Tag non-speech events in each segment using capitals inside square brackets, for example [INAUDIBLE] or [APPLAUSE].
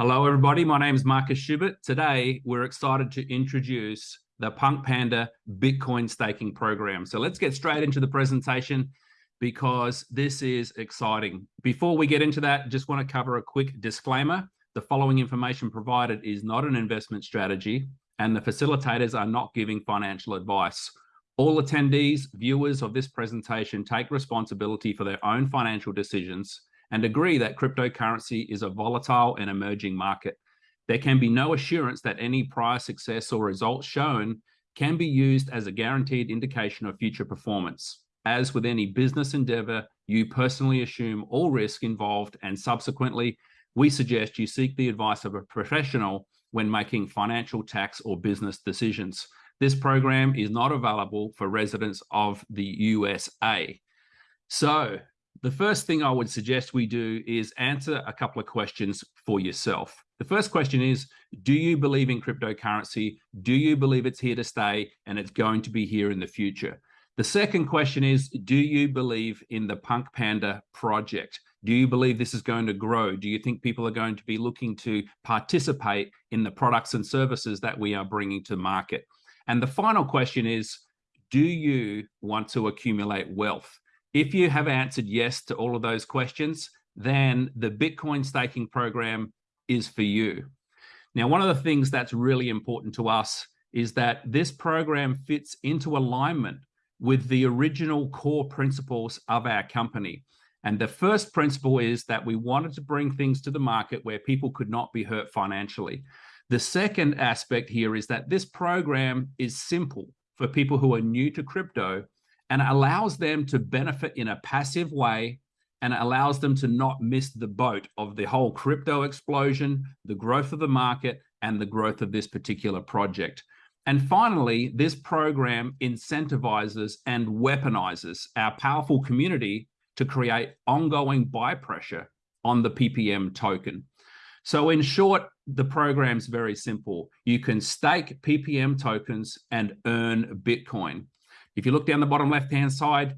Hello, everybody. My name is Marcus Schubert. Today, we're excited to introduce the Punk Panda Bitcoin staking program. So let's get straight into the presentation because this is exciting. Before we get into that, just want to cover a quick disclaimer. The following information provided is not an investment strategy and the facilitators are not giving financial advice. All attendees, viewers of this presentation take responsibility for their own financial decisions and agree that cryptocurrency is a volatile and emerging market. There can be no assurance that any prior success or results shown can be used as a guaranteed indication of future performance. As with any business endeavor, you personally assume all risk involved and subsequently, we suggest you seek the advice of a professional when making financial tax or business decisions. This program is not available for residents of the USA. So the first thing I would suggest we do is answer a couple of questions for yourself. The first question is, do you believe in cryptocurrency? Do you believe it's here to stay and it's going to be here in the future? The second question is, do you believe in the Punk Panda project? Do you believe this is going to grow? Do you think people are going to be looking to participate in the products and services that we are bringing to market? And the final question is, do you want to accumulate wealth? If you have answered yes to all of those questions, then the Bitcoin staking program is for you. Now, one of the things that's really important to us is that this program fits into alignment with the original core principles of our company. And the first principle is that we wanted to bring things to the market where people could not be hurt financially. The second aspect here is that this program is simple for people who are new to crypto and allows them to benefit in a passive way and allows them to not miss the boat of the whole crypto explosion, the growth of the market, and the growth of this particular project. And finally, this program incentivizes and weaponizes our powerful community to create ongoing buy pressure on the PPM token. So in short, the program's very simple. You can stake PPM tokens and earn Bitcoin. If you look down the bottom left-hand side,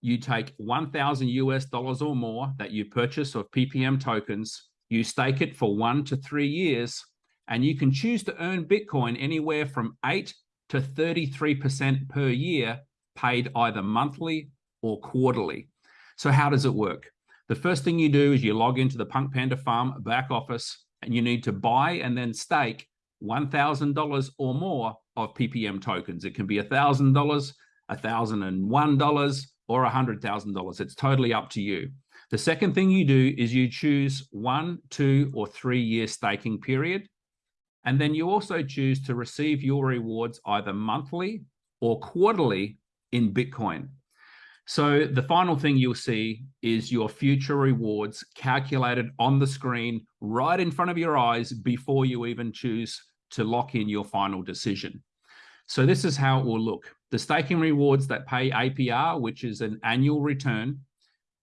you take 1,000 US dollars or more that you purchase of PPM tokens, you stake it for one to three years, and you can choose to earn Bitcoin anywhere from 8 to 33% per year, paid either monthly or quarterly. So how does it work? The first thing you do is you log into the Punk Panda Farm back office, and you need to buy and then stake $1,000 or more of PPM tokens. It can be $1,000, $1,001, or $100,000. It's totally up to you. The second thing you do is you choose one, two, or three year staking period. And then you also choose to receive your rewards either monthly or quarterly in Bitcoin. So the final thing you'll see is your future rewards calculated on the screen right in front of your eyes before you even choose to lock in your final decision. So this is how it will look. The staking rewards that pay APR, which is an annual return,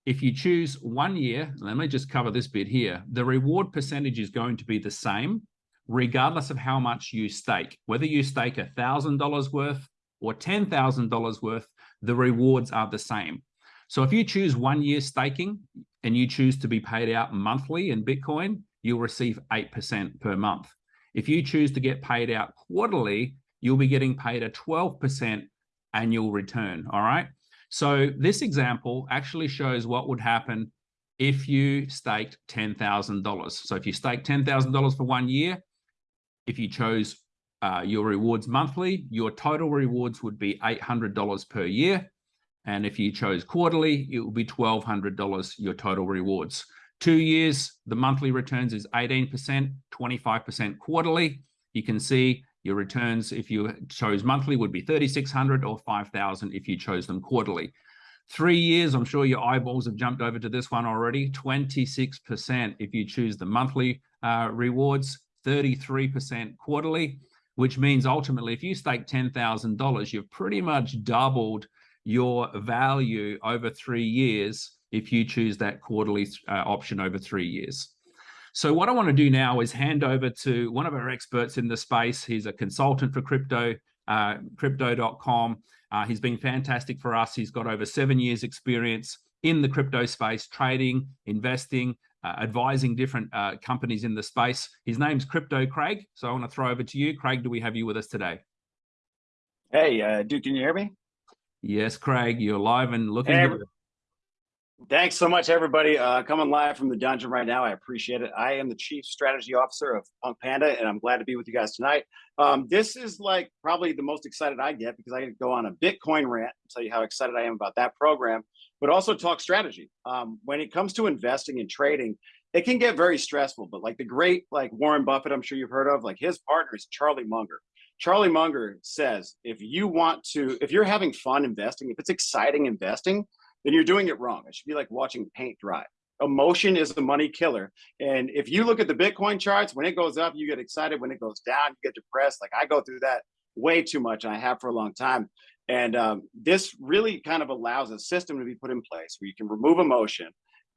if you choose one year, let me just cover this bit here, the reward percentage is going to be the same regardless of how much you stake. Whether you stake $1,000 worth or $10,000 worth, the rewards are the same. So if you choose one year staking and you choose to be paid out monthly in Bitcoin, you'll receive 8% per month. If you choose to get paid out quarterly, you'll be getting paid a 12% annual return, all right? So this example actually shows what would happen if you staked $10,000. So if you stake $10,000 for one year, if you chose uh, your rewards monthly, your total rewards would be $800 per year. And if you chose quarterly, it would be $1,200, your total rewards. Two years, the monthly returns is 18%, 25% quarterly. You can see your returns, if you chose monthly, would be 3,600 or 5,000 if you chose them quarterly. Three years, I'm sure your eyeballs have jumped over to this one already, 26% if you choose the monthly uh, rewards, 33% quarterly, which means ultimately if you stake $10,000, you've pretty much doubled your value over three years if you choose that quarterly uh, option over three years. So what I want to do now is hand over to one of our experts in the space. He's a consultant for crypto, uh, crypto.com. Uh, he's been fantastic for us. He's got over seven years experience in the crypto space, trading, investing, uh, advising different uh, companies in the space. His name's Crypto Craig. So I want to throw over to you. Craig, do we have you with us today? Hey, uh, Duke, can you hear me? Yes, Craig, you're live and looking hey, good. Thanks so much, everybody. Uh, coming live from the dungeon right now. I appreciate it. I am the Chief Strategy Officer of Punk Panda, and I'm glad to be with you guys tonight. Um, this is like probably the most excited I get because I can go on a Bitcoin rant and tell you how excited I am about that program, but also talk strategy. Um, when it comes to investing and trading, it can get very stressful, but like the great like Warren Buffett, I'm sure you've heard of, like his partner is Charlie Munger. Charlie Munger says, if you want to, if you're having fun investing, if it's exciting investing, then you're doing it wrong. It should be like watching paint dry. Emotion is the money killer. And if you look at the Bitcoin charts, when it goes up, you get excited. When it goes down, you get depressed. Like I go through that way too much, I have for a long time. And um, this really kind of allows a system to be put in place where you can remove emotion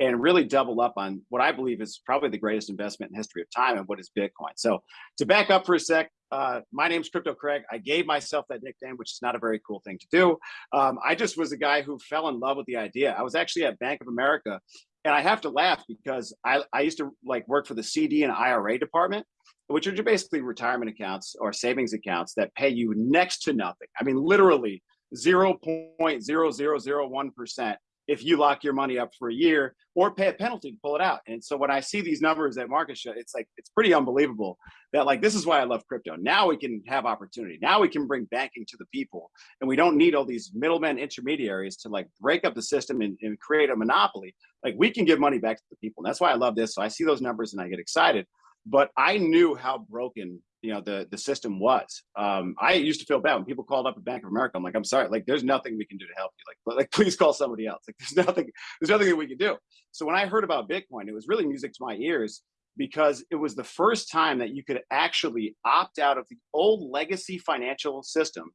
and really double up on what I believe is probably the greatest investment in history of time and what is Bitcoin. So to back up for a sec, uh, my name's Crypto Craig. I gave myself that nickname, which is not a very cool thing to do. Um, I just was a guy who fell in love with the idea. I was actually at Bank of America and I have to laugh because I, I used to like work for the CD and IRA department, which are basically retirement accounts or savings accounts that pay you next to nothing. I mean, literally 0.0001% if you lock your money up for a year or pay a penalty to pull it out. And so when I see these numbers at market show, it's like, it's pretty unbelievable that like, this is why I love crypto. Now we can have opportunity. Now we can bring banking to the people and we don't need all these middlemen intermediaries to like break up the system and, and create a monopoly. Like we can give money back to the people. And that's why I love this. So I see those numbers and I get excited, but I knew how broken you know the the system was. Um, I used to feel bad when people called up at Bank of America. I'm like, I'm sorry, like there's nothing we can do to help you. Like, like [LAUGHS] please call somebody else. Like there's nothing, there's nothing that we can do. So when I heard about Bitcoin, it was really music to my ears because it was the first time that you could actually opt out of the old legacy financial system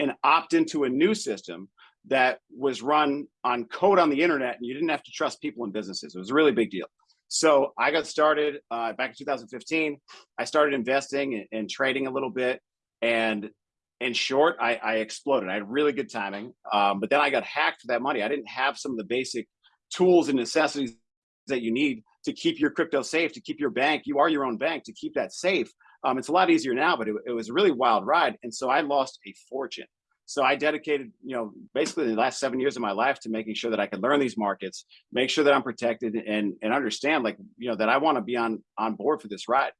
and opt into a new system that was run on code on the internet and you didn't have to trust people and businesses. It was a really big deal. So I got started uh, back in 2015. I started investing and, trading a little bit. And in short, I, I exploded. I had really good timing. Um, but then I got hacked for that money. I didn't have some of the basic tools and necessities that you need to keep your crypto safe, to keep your bank. You are your own bank to keep that safe. Um, it's a lot easier now, but it, it was a really wild ride. And so I lost a fortune. So I dedicated, you know, basically the last seven years of my life to making sure that I could learn these markets, make sure that I'm protected and, and understand like, you know, that I want to be on, on board for this ride.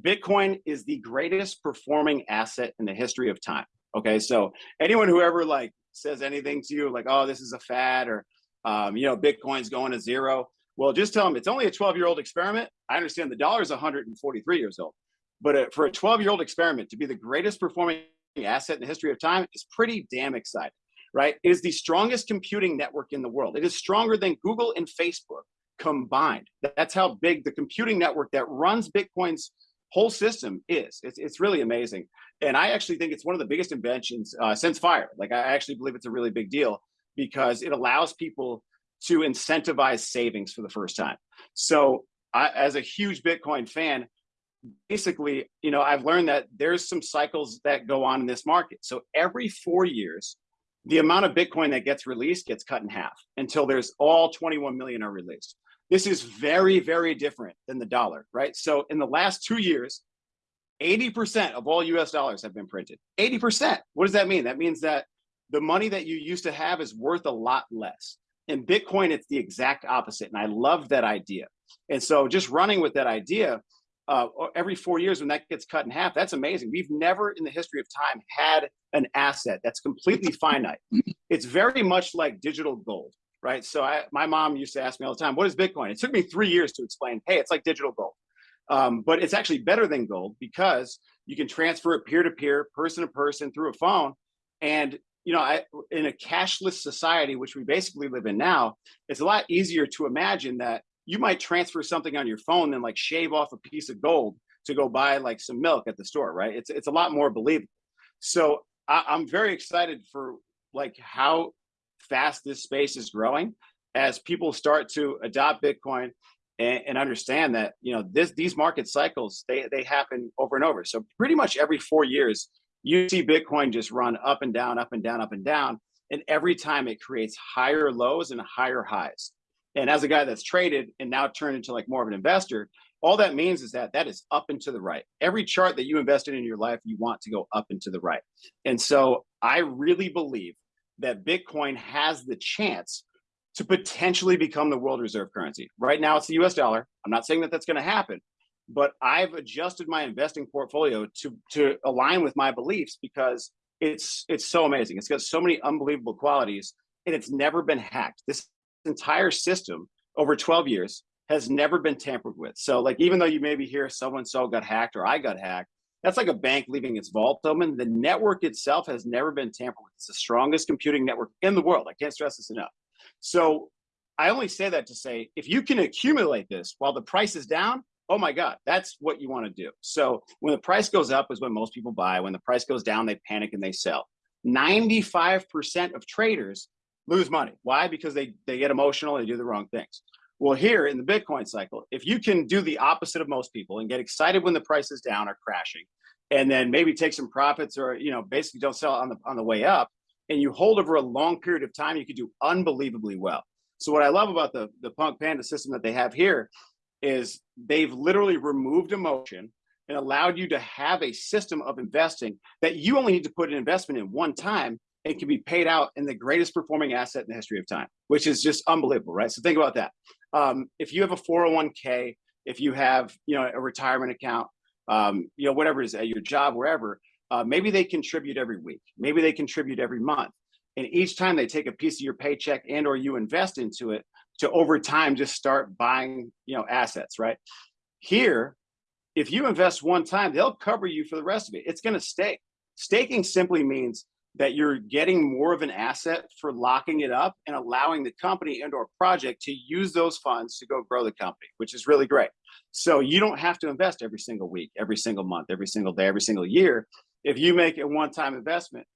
Bitcoin is the greatest performing asset in the history of time. Okay. So anyone who ever like says anything to you like, oh, this is a fad or, um, you know, Bitcoin's going to zero. Well, just tell them it's only a 12 year old experiment. I understand the dollar is 143 years old, but uh, for a 12 year old experiment to be the greatest performing asset in the history of time is pretty damn exciting, right? It is the strongest computing network in the world. It is stronger than Google and Facebook combined. That's how big the computing network that runs Bitcoin's whole system is. It's, it's really amazing. And I actually think it's one of the biggest inventions uh, since fire. Like I actually believe it's a really big deal because it allows people to incentivize savings for the first time. So I, as a huge Bitcoin fan, basically, you know, I've learned that there's some cycles that go on in this market. So every four years, the amount of Bitcoin that gets released gets cut in half until there's all 21 million are released. This is very, very different than the dollar, right? So in the last two years, 80% of all US dollars have been printed. 80%. What does that mean? That means that the money that you used to have is worth a lot less. In Bitcoin, it's the exact opposite. And I love that idea. And so just running with that idea, uh, every four years when that gets cut in half, that's amazing. We've never in the history of time had an asset that's completely finite. It's very much like digital gold, right? So I, my mom used to ask me all the time, what is Bitcoin? It took me three years to explain, hey, it's like digital gold. Um, but it's actually better than gold because you can transfer it peer-to-peer, person-to-person through a phone. And you know, I, in a cashless society, which we basically live in now, it's a lot easier to imagine that you might transfer something on your phone and like shave off a piece of gold to go buy like some milk at the store, right? It's it's a lot more believable. So I, I'm very excited for like how fast this space is growing as people start to adopt Bitcoin and, and, understand that you know this these market cycles they they happen over and over. So pretty much every four years, you see Bitcoin just run up and down, up and down, up and down, and every time it creates higher lows and higher highs. And as a guy that's traded and now turned into like more of an investor, all that means is that that is up and to the right. Every chart that you invested in your life, you want to go up and to the right. And so I really believe that Bitcoin has the chance to potentially become the world reserve currency. Right now, it's the US dollar. I'm not saying that that's going to happen, but I've adjusted my investing portfolio to, to align with my beliefs because it's, it's so amazing. It's got so many unbelievable qualities and it's never been hacked. This entire system over 12 years has never been tampered with. So like, even though you maybe hear so-and-so got hacked or I got hacked, that's like a bank leaving its vault open. The network itself has never been tampered with. It's the strongest computing network in the world. I can't stress this enough. So I only say that to say, if you can accumulate this while the price is down, oh my God, that's what you want to do. So when the price goes up is when most people buy. When the price goes down, they panic and they sell. 95% of traders lose money. Why? Because they, they get emotional, they do the wrong things. Well, here in the Bitcoin cycle, if you can do the opposite of most people and get excited when the price is down or crashing, and then maybe take some profits or you know basically don't sell on the on the way up, and you hold over a long period of time, you could do unbelievably well. So what I love about the the Punk Panda system that they have here is they've literally removed emotion and allowed you to have a system of investing that you only need to put an investment in one time it can be paid out in the greatest performing asset in the history of time, which is just unbelievable, right? So think about that. Um, if you have a 401k, if you have, you know, a retirement account, um, you know, whatever it is at your job, wherever, uh, maybe they contribute every week, maybe they contribute every month. And each time they take a piece of your paycheck and or you invest into it to over time just start buying, you know, assets, right? Here, if you invest one time, they'll cover you for the rest of it. It's going to stay. Staking simply means that you're getting more of an asset for locking it up and allowing the company and or project to use those funds to go grow the company, which is really great. So you don't have to invest every single week, every single month, every single day, every single year. If you make a one-time investment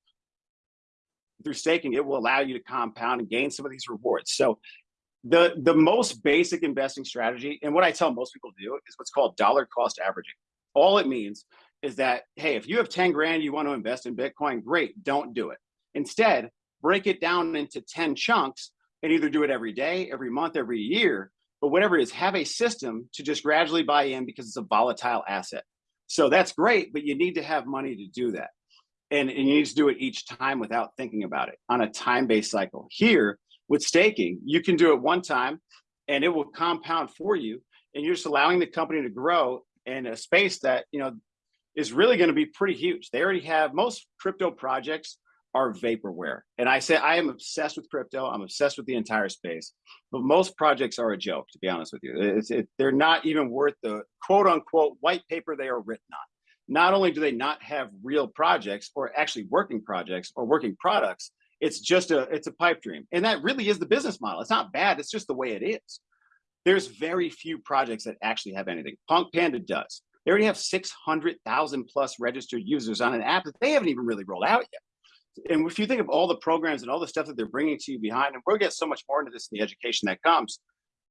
through staking, it will allow you to compound and gain some of these rewards. So the, the most basic investing strategy, and what I tell most people to do is what's called dollar cost averaging. All it means is that, hey, if you have 10 grand, you want to invest in Bitcoin, great, don't do it. Instead, break it down into 10 chunks and either do it every day, every month, every year, but whatever it is, have a system to just gradually buy in because it's a volatile asset. So that's great, but you need to have money to do that. And, and you need to do it each time without thinking about it on a time-based cycle. Here, with staking, you can do it one time and it will compound for you and you're just allowing the company to grow in a space that, you know, is really going to be pretty huge. They already have most crypto projects are vaporware. And I say I am obsessed with crypto. I'm obsessed with the entire space, but most projects are a joke, to be honest with you. It, they're not even worth the quote unquote white paper they are written on. Not only do they not have real projects or actually working projects or working products, it's just a it's a pipe dream. And that really is the business model. It's not bad. It's just the way it is. There's very few projects that actually have anything. Punk Panda does. They already have 600,000 plus registered users on an app that they haven't even really rolled out yet. And if you think of all the programs and all the stuff that they're bringing to you behind, and we'll get so much more into this in the education that comes,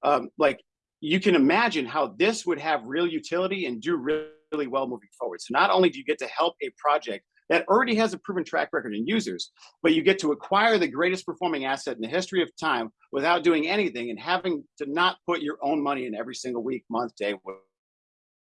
um, like you can imagine how this would have real utility and do really, well moving forward. So not only do you get to help a project that already has a proven track record in users, but you get to acquire the greatest performing asset in the history of time without doing anything and having to not put your own money in every single week, month, day,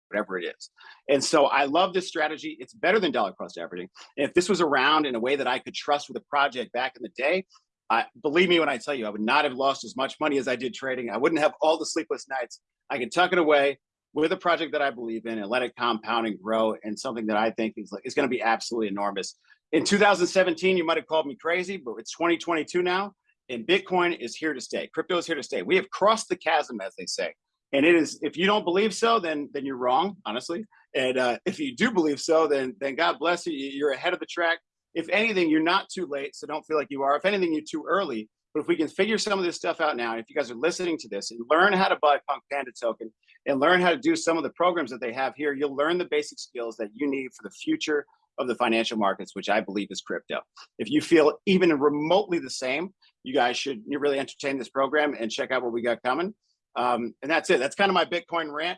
whatever it is. And so I love this strategy. It's better than dollar cost averaging. And if this was around in a way that I could trust with a project back in the day, I, believe me when I tell you, I would not have lost as much money as I did trading. I wouldn't have all the sleepless nights. I could tuck it away with a project that I believe in and let it compound and grow and something that I think is, is going to be absolutely enormous. In 2017, you might have called me crazy, but it's 2022 now and Bitcoin is here to stay. Crypto is here to stay. We have crossed the chasm, as they say. And it is, if you don't believe so, then then you're wrong, honestly. And uh, if you do believe so, then then God bless you. You're ahead of the track. If anything, you're not too late, so don't feel like you are. If anything, you're too early. But if we can figure some of this stuff out now, if you guys are listening to this and learn how to buy Punk Panda token and learn how to do some of the programs that they have here, you'll learn the basic skills that you need for the future of the financial markets, which I believe is crypto. If you feel even remotely the same, you guys should really entertain this program and check out what we got coming. Um, and that's it. That's kind of my Bitcoin rant.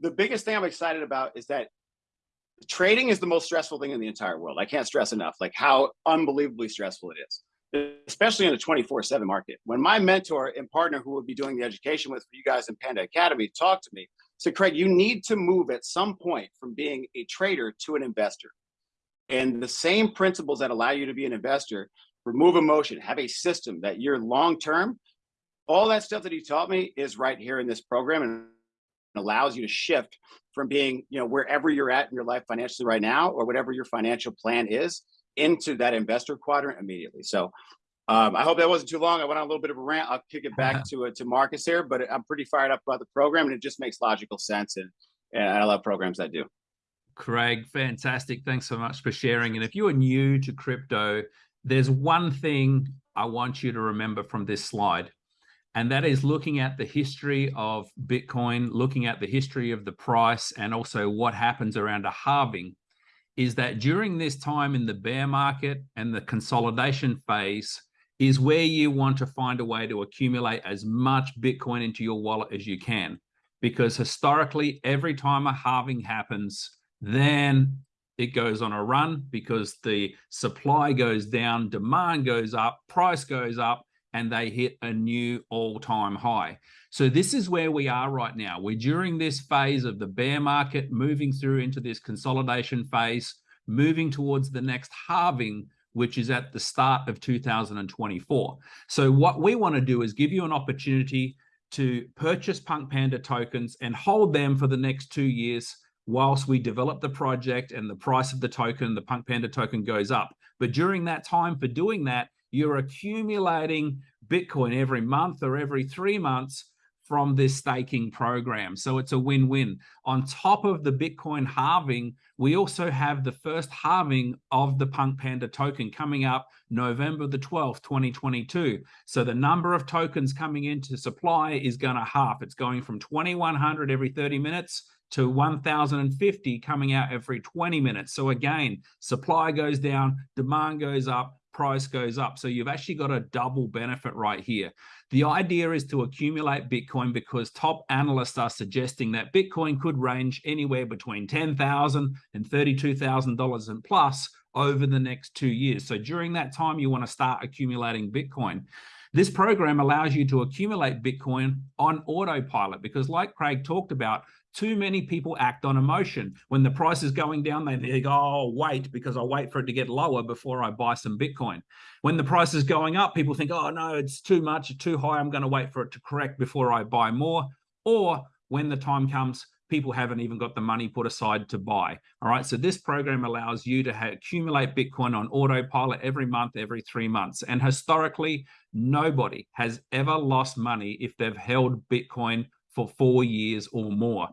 The biggest thing I'm excited about is that trading is the most stressful thing in the entire world. I can't stress enough, like how unbelievably stressful it is. especially in a 24 7 market. When my mentor and partner, who will be doing the education with you guys in Panda Academy, talked to me, said, Craig, you need to move at some point from being a trader to an investor. And the same principles that allow you to be an investor, remove emotion, have a system that you're long term, all that stuff that he taught me is right here in this program and allows you to shift from being, you know, wherever you're at in your life financially right now or whatever your financial plan is into that investor quadrant immediately. So um, I hope that wasn't too long. I went on a little bit of a rant. I'll kick it back to uh, to Marcus here, but I'm pretty fired up about the program, and it just makes logical sense. And and I love programs that do. Craig, fantastic. Thanks so much for sharing. And if you are new to crypto, there's one thing I want you to remember from this slide, and that is looking at the history of Bitcoin, looking at the history of the price, and also what happens around a halving is that during this time in the bear market and the consolidation phase is where you want to find a way to accumulate as much Bitcoin into your wallet as you can. Because historically, every time a halving happens, then it goes on a run because the supply goes down, demand goes up, price goes up, and they hit a new all-time high. So this is where we are right now. We're during this phase of the bear market, moving through into this consolidation phase, moving towards the next halving, which is at the start of 2024. So what we want to do is give you an opportunity to purchase Punk Panda tokens and hold them for the next two years whilst we develop the project and the price of the token, the Punk Panda token goes up. But during that time for doing that, you're accumulating Bitcoin every month or every three months from this staking program. So it's a win-win. On top of the Bitcoin halving, we also have the first halving of the Punk Panda token coming up November the 12th, 2022. So the number of tokens coming into supply is going to half. It's going from 2,100 every 30 minutes to 1,050 coming out every 20 minutes. So again, supply goes down, demand goes up, price goes up. So you've actually got a double benefit right here. The idea is to accumulate Bitcoin because top analysts are suggesting that Bitcoin could range anywhere between $10,000 and $32,000 and plus over the next two years. So during that time, you want to start accumulating Bitcoin. This program allows you to accumulate Bitcoin on autopilot because like Craig talked about, too many people act on emotion. When the price is going down, they, go, oh, wait, because I'll wait for it to get lower before I buy some Bitcoin. When the price is going up, people think, oh, no, it's too much, too high. I'm going to wait for it to correct before I buy more. Or when the time comes, people haven't even got the money put aside to buy. All right. So this program allows you to accumulate Bitcoin on autopilot every month, every three months. And historically, nobody has ever lost money if they've held Bitcoin for four years or more.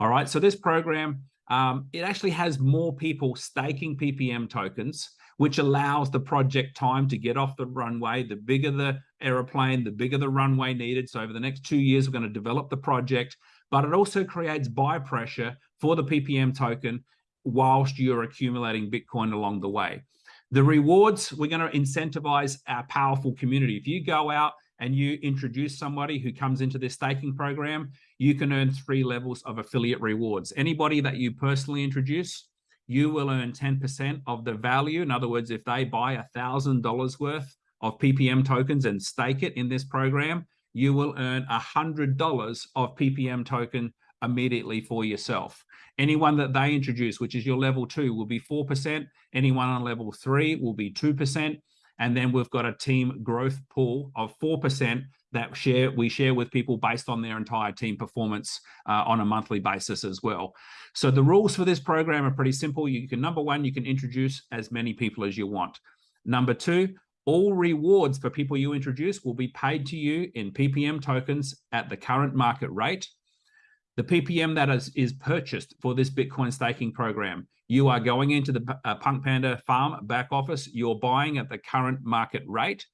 All right, so this program, um, it actually has more people staking PPM tokens, which allows the project time to get off the runway. The bigger the aeroplane, the bigger the runway needed. So over the next two years, we're going to develop the project, but it also creates buy pressure for the PPM token whilst you're accumulating Bitcoin along the way. The rewards, we're going to incentivize our powerful community. If you go out and you introduce somebody who comes into this staking program, you can earn three levels of affiliate rewards. Anybody that you personally introduce, you will earn 10% of the value. In other words, if they buy a $1,000 worth of PPM tokens and stake it in this program, you will earn $100 of PPM token immediately for yourself. Anyone that they introduce, which is your level two, will be 4%. Anyone on level three will be 2%. And then we've got a team growth pool of 4% that share we share with people based on their entire team performance uh, on a monthly basis as well. So the rules for this program are pretty simple. You can, number one, you can introduce as many people as you want. Number two, all rewards for people you introduce will be paid to you in PPM tokens at the current market rate. The PPM that is, is purchased for this Bitcoin staking program you are going into the uh, Punk Panda farm back office. You're buying at the current market rate.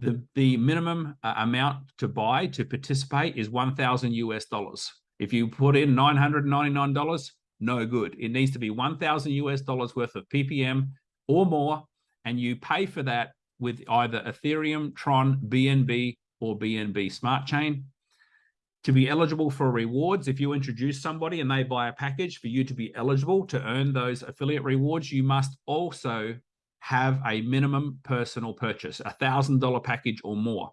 The, the minimum uh, amount to buy to participate is 1,000 US dollars. If you put in $999, no good. It needs to be 1,000 US dollars worth of PPM or more, and you pay for that with either Ethereum, Tron, BNB, or BNB Smart Chain to be eligible for rewards, if you introduce somebody and they buy a package for you to be eligible to earn those affiliate rewards, you must also have a minimum personal purchase, a thousand dollar package or more.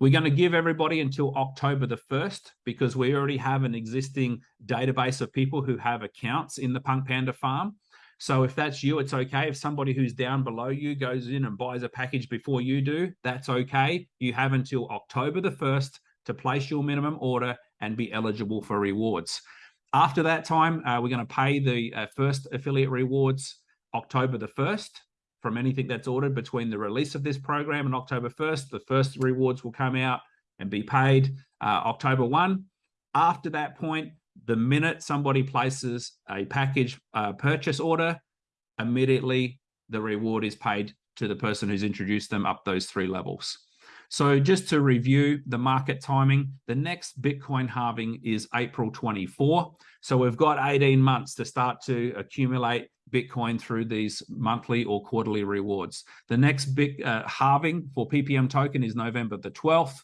We're going to give everybody until October the 1st because we already have an existing database of people who have accounts in the Punk Panda farm. So if that's you, it's okay. If somebody who's down below you goes in and buys a package before you do, that's okay. You have until October the 1st to place your minimum order and be eligible for rewards. After that time, uh, we're going to pay the uh, first affiliate rewards October the 1st from anything that's ordered between the release of this program and October 1st. The first rewards will come out and be paid uh, October 1. After that point, the minute somebody places a package uh, purchase order, immediately the reward is paid to the person who's introduced them up those three levels. So just to review the market timing, the next Bitcoin halving is April 24. So we've got 18 months to start to accumulate Bitcoin through these monthly or quarterly rewards. The next big uh, halving for PPM token is November the 12th.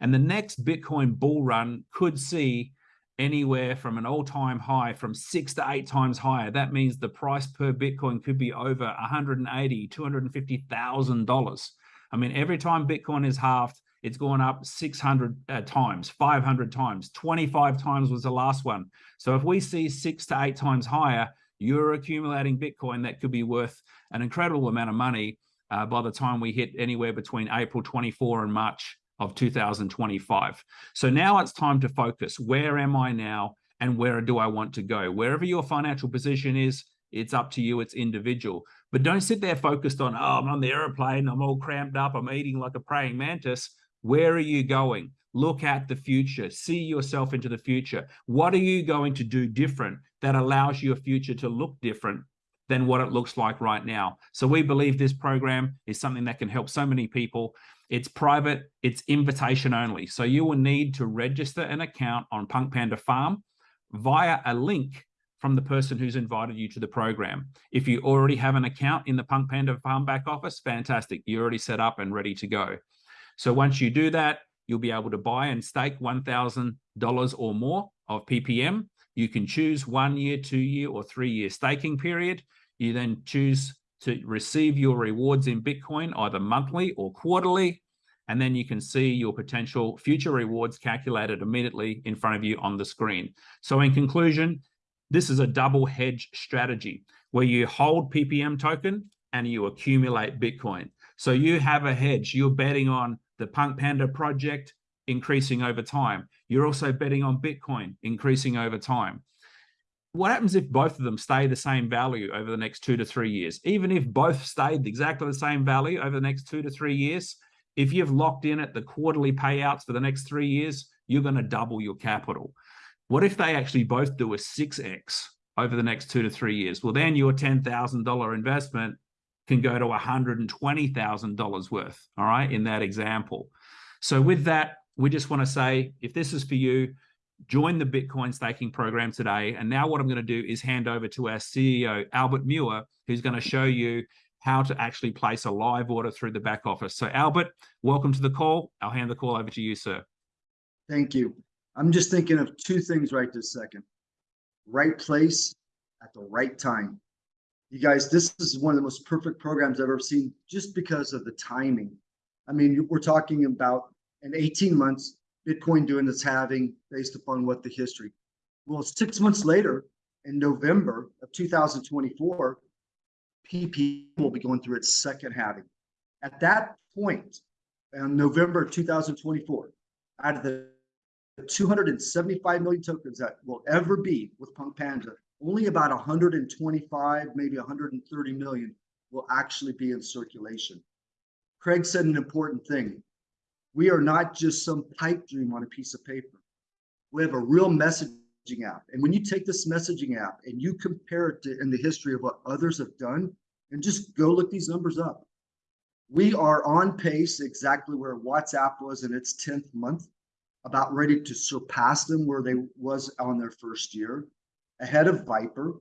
And the next Bitcoin bull run could see anywhere from an all-time high from six to eight times higher. That means the price per Bitcoin could be over 180, $250,000. I mean, every time Bitcoin is halved, it's gone up 600 uh, times, 500 times, 25 times was the last one. So if we see six to eight times higher, you're accumulating Bitcoin that could be worth an incredible amount of money uh, by the time we hit anywhere between April 24 and March of 2025. So now it's time to focus. Where am I now and where do I want to go? Wherever your financial position is, it's up to you, it's individual. But don't sit there focused on, oh, I'm on the airplane, I'm all cramped up, I'm eating like a praying mantis. Where are you going? Look at the future, see yourself into the future. What are you going to do different that allows your future to look different than what it looks like right now? So we believe this program is something that can help so many people. It's private, it's invitation only. So you will need to register an account on Punk Panda Farm via a link from the person who's invited you to the program. If you already have an account in the Punk Panda Farm back office, fantastic. You're already set up and ready to go. So once you do that, you'll be able to buy and stake $1,000 or more of PPM. You can choose one year, two year, or three year staking period. You then choose to receive your rewards in Bitcoin either monthly or quarterly. And then you can see your potential future rewards calculated immediately in front of you on the screen. So in conclusion, this is a double hedge strategy where you hold PPM token and you accumulate Bitcoin. So you have a hedge. You're betting on the Punk Panda project increasing over time. You're also betting on Bitcoin increasing over time. What happens if both of them stay the same value over the next two to three years? Even if both stayed exactly the same value over the next two to three years, if you've locked in at the quarterly payouts for the next three years, you're going to double your capital. What if they actually both do a 6x over the next two to three years? Well, then your $10,000 investment can go to $120,000 worth, all right, in that example. So with that, we just want to say, if this is for you, join the Bitcoin staking program today. And now what I'm going to do is hand over to our CEO, Albert Muir, who's going to show you how to actually place a live order through the back office. So Albert, welcome to the call. I'll hand the call over to you, sir. Thank you. I'm just thinking of two things right this second. Right place at the right time you guys, this is one of the most perfect programs I've ever seen just because of the timing. I mean, we're talking about in 18 months, Bitcoin doing its halving based upon what the history. Well, six months later, in November of 2024, PP will be going through its second halving. At that point, in November 2024, out of the 275 million tokens that will ever be with Punk Panda, only about 125, maybe 130 million will actually be in circulation. Craig said an important thing. We are not just some pipe dream on a piece of paper. We have a real messaging app. And when you take this messaging app and you compare it to in the history of what others have done, and just go look these numbers up. We are on pace exactly where WhatsApp was in its 10th month, about ready to surpass them where they was on their first year ahead of Viber,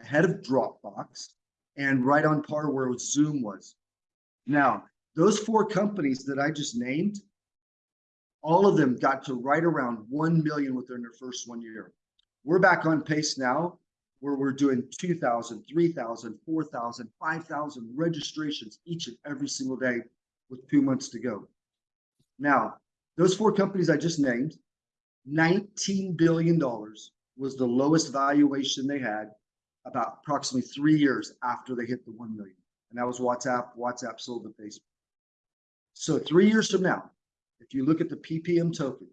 ahead of Dropbox, and right on par where Zoom was. Now, those four companies that I just named, all of them got to right around 1 million within their first one year. We're back on pace now where we're doing 2,000, 3,000, 4,000, 5,000 registrations each and every single day with two months to go. Now, those four companies I just named, $19 billion was the lowest valuation they had about approximately three years after they hit the 1 million. And that was WhatsApp. WhatsApp sold to Facebook. So three years from now, if you look at the PPM token,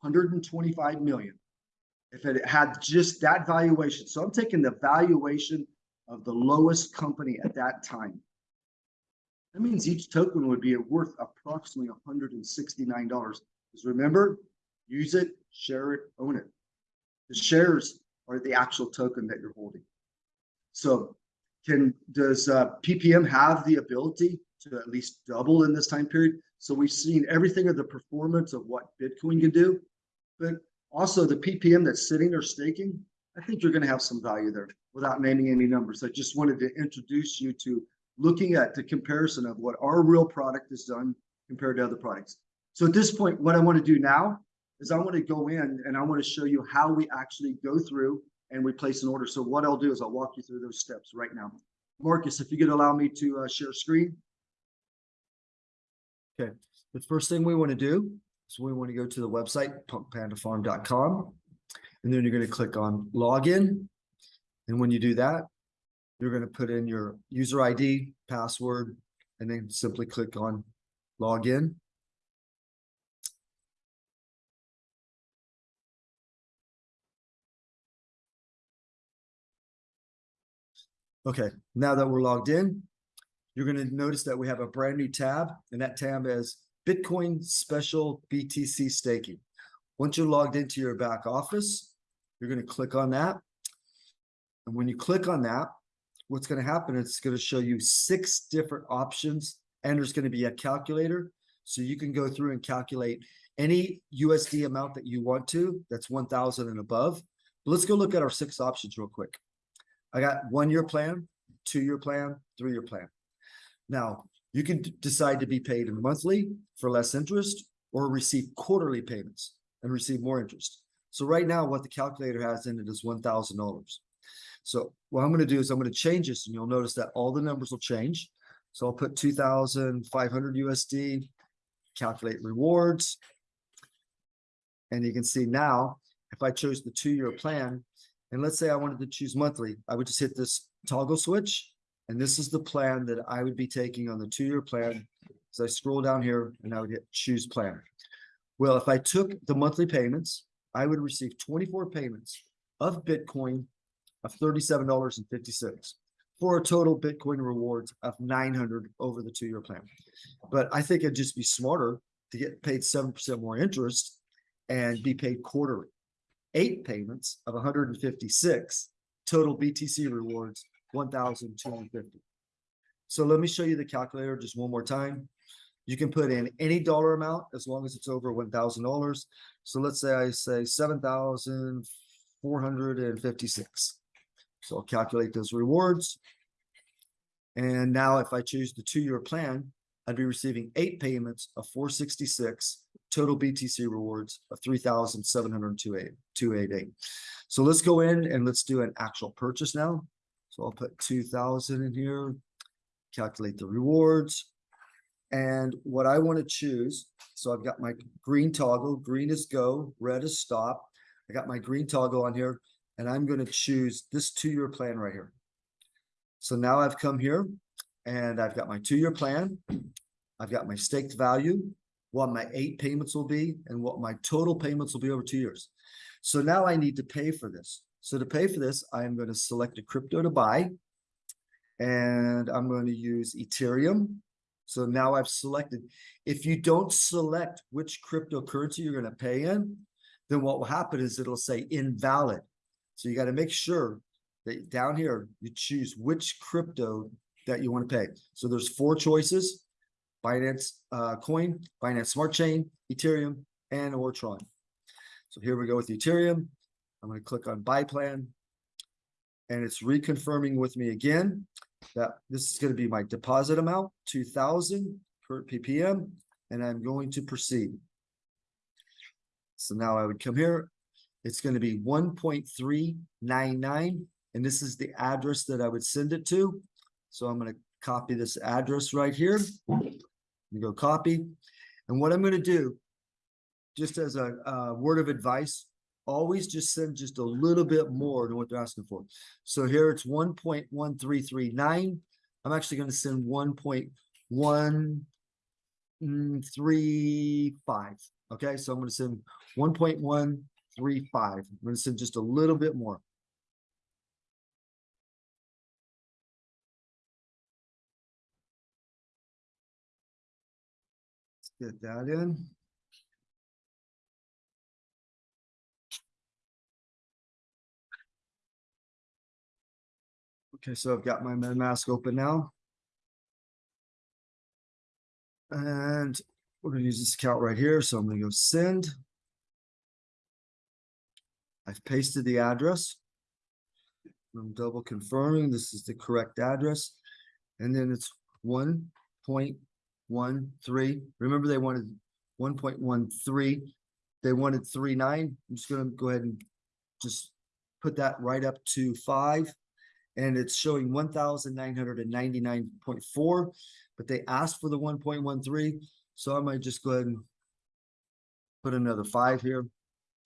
125 million. If it had just that valuation, so I'm taking the valuation of the lowest company at that time. That means each token would be worth approximately $169. Because remember, use it, share it, own it. The shares are the actual token that you're holding. So can, does uh, PPM have the ability to at least double in this time period? So we've seen everything of the performance of what Bitcoin can do, but also the PPM that's sitting or staking. I think you're going to have some value there without naming any numbers. I just wanted to introduce you to looking at the comparison of what our real product has done compared to other products. So at this point, what I want to do now is I want to go in and I want to show you how we actually go through and we place an order. So what I'll do is I'll walk you through those steps right now. Marcus, if you could allow me to uh, share screen. Okay, the first thing we want to do is we want to go to the website, punkpandafarm.com. And then you're going to click on login. And when you do that, you're going to put in your user ID, password, and then simply click on login. Okay, now that we're logged in, you're going to notice that we have a brand new tab, and that tab is Bitcoin Special BTC Staking. Once you're logged into your back office, you're going to click on that. And when you click on that, what's going to happen it's going to show you six different options, and there's going to be a calculator. So you can go through and calculate any USD amount that you want to, that's 1,000 and above. But let's go look at our six options real quick. I got one year plan, two year plan, three year plan. Now, you can decide to be paid in monthly for less interest or receive quarterly payments and receive more interest. So right now, what the calculator has in it is $1,000. So what I'm going to do is I'm going to change this and you'll notice that all the numbers will change. So I'll put 2,500 USD, calculate rewards. And you can see now, if I chose the two-year plan, and let's say I wanted to choose monthly, I would just hit this toggle switch. And this is the plan that I would be taking on the two-year plan. So I scroll down here and I would hit choose plan. Well, if I took the monthly payments, I would receive 24 payments of Bitcoin of $37.56 for a total Bitcoin rewards of 900 over the two-year plan. But I think it'd just be smarter to get paid 7% more interest and be paid quarterly. Eight payments of 156, total BTC rewards 1,250. So let me show you the calculator just one more time. You can put in any dollar amount as long as it's over $1,000. So let's say I say 7,456. So I'll calculate those rewards. And now if I choose the two-year plan, I'd be receiving eight payments of 466, total BTC rewards of 3,702.88. So let's go in and let's do an actual purchase now. So I'll put 2,000 in here, calculate the rewards. And what I want to choose, so I've got my green toggle, green is go, red is stop. I got my green toggle on here and I'm going to choose this two-year plan right here. So now I've come here and I've got my two-year plan. I've got my staked value, what my eight payments will be, and what my total payments will be over two years. So now I need to pay for this. So to pay for this, I'm going to select a crypto to buy. And I'm going to use Ethereum. So now I've selected. If you don't select which cryptocurrency you're going to pay in, then what will happen is it'll say invalid. So you got to make sure that down here, you choose which crypto that you want to pay. So there's four choices, Binance uh, Coin, Binance Smart Chain, Ethereum, and or Tron. So here we go with Ethereum. I'm going to click on buy plan. And it's reconfirming with me again that this is going to be my deposit amount, 2000 per ppm, and I'm going to proceed. So now I would come here. It's going to be 1.399 And this is the address that I would send it to. So I'm gonna copy this address right here. You go copy. And what I'm gonna do, just as a, uh word of advice, always just send just a little bit more than what they're asking for. So here it's one point one three three nine. I'm actually send one mm, three five. Okay, so I'm gonna send one point one three five. I'm gonna send just a little bit more. Let's Get that in. Okay, so I've got my mask open now. And we're gonna use this account right here, so I'm gonna go send. I've pasted the address. I'm double confirming this is the correct address. And then it's one point one three. Remember, they wanted one point one three. They wanted three nine. I'm just gonna go ahead and just put that right up to five. And it's showing one thousand nine hundred and ninety-nine point four, but they asked for the one point one three, so I might just go ahead and put another five here.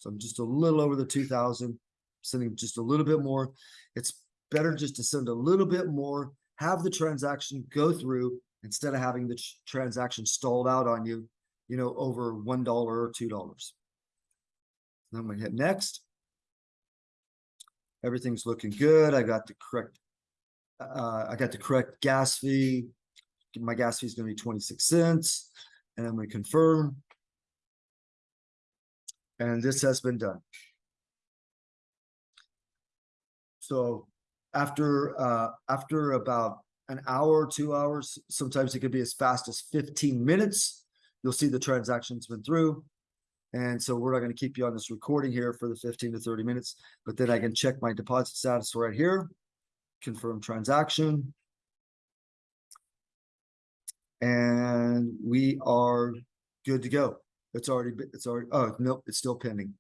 So I'm just a little over the two thousand, sending just a little bit more. It's better just to send a little bit more, have the transaction go through instead of having the tr- transaction stalled out on you, you know, over one dollar or two dollars. I'm gonna hit next. Everything's looking good. I got the correct, uh, I got the correct gas fee. My gas fee is gonna be twenty-six cents, and I'm gonna confirm. And this has been done. So after, uh, after about an hour, two hours, sometimes it could be as fast as fifteen minutes. You'll see the transaction's been through. And so we're not gonna keep you on this recording here for the fifteen to thirty minutes, but then I can check my deposit status right here. Confirm transaction. And we are good to go. It's already, it's already, oh, nope, it's still pending.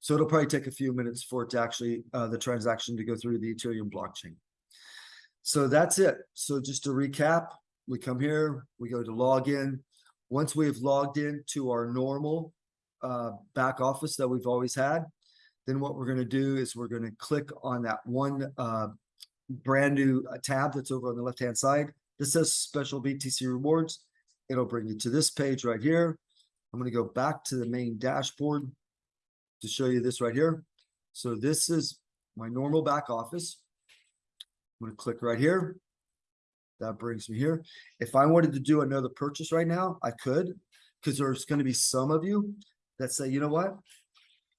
So it'll probably take a few minutes for it to actually, uh, the transaction to go through the Ethereum blockchain. So that's it. So just to recap, we come here, we go to login. Once we've logged in to our normal uh, back office that we've always had, then what we're gonna do is we're gonna click on that one uh, brand new uh, tab that's over on the left-hand side. This says special BTC rewards. It'll bring you to this page right here. I'm gonna go back to the main dashboard to show you this right here. So this is my normal back office. I'm gonna click right here. That brings me here. If I wanted to do another purchase right now, I could, because there's gonna be some of you that say, you know what?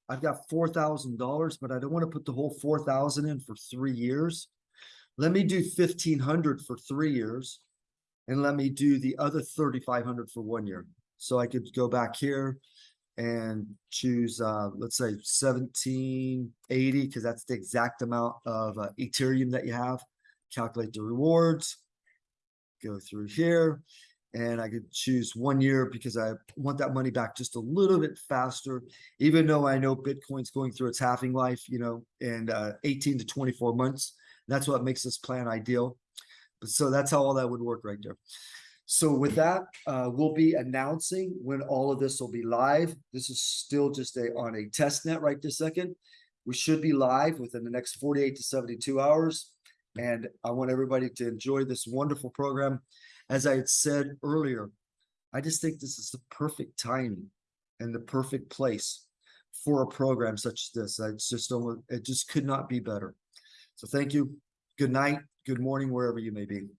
I've got four thousand dollars, but I don't want to put the whole four thousand in for three years. Let me do fifteen hundred for three years. And let me do the other thirty-five hundred for one year. So I could go back here and choose, uh, let's say seventeen eighty, because that's the exact amount of uh, Ethereum that you have. Calculate the rewards. Go through here and I could choose one year because I want that money back just a little bit faster. Even though I know Bitcoin's going through its halving life, you know, in uh, 18 to 24 months. That's what makes this plan ideal. But so that's how all that would work right there. So with that, uh, we'll be announcing when all of this will be live. This is still just a on a test net right this second. We should be live within the next 48 to 72 hours. And I want everybody to enjoy this wonderful program. As I had said earlier, I just think this is the perfect timing and the perfect place for a program such as this. I just it just could not be better. So thank you. Good night, good morning, wherever you may be.